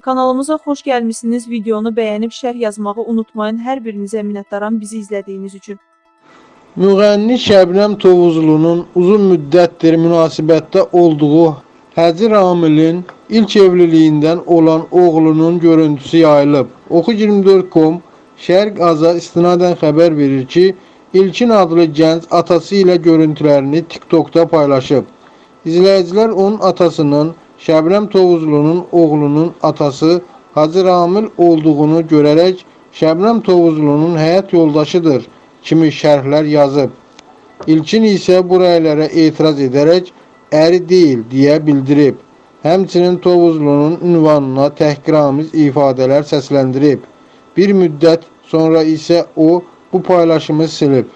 Kanalımıza xoş gəlmisiniz. Videonu bəyənib şərh yazmağı unutmayın. Hər birinizə minnətdaram bizi izlədiyiniz üçün. Müğənni Şəbnəm Tovuzlunun uzun müddətdir münasibətdə olduğu Həcir Amilin ilk evliliyindən olan oğlunun görüntüsü yayılıb. Oxu24.com Şərq Aza istinadən xəbər verir ki, İlkin adlı gənc atası ilə görüntülərini TikTokda paylaşıb. İzləyicilər onun atasının Şəbnəm Tovuzlunun oğlunun atası Hacı Ramil olduğunu görərək Şəbnəm Tovuzlunun həyat yoldaşıdır kimi şərhlər yazıb. İlkin isə bu rəylərə etiraz edərək əri deyil deyə bildirib. Həmçinin Tovuzlunun ünvanına təhqiramiz ifadələr səsləndirib. Bir müddət sonra isə o bu paylaşımı silib.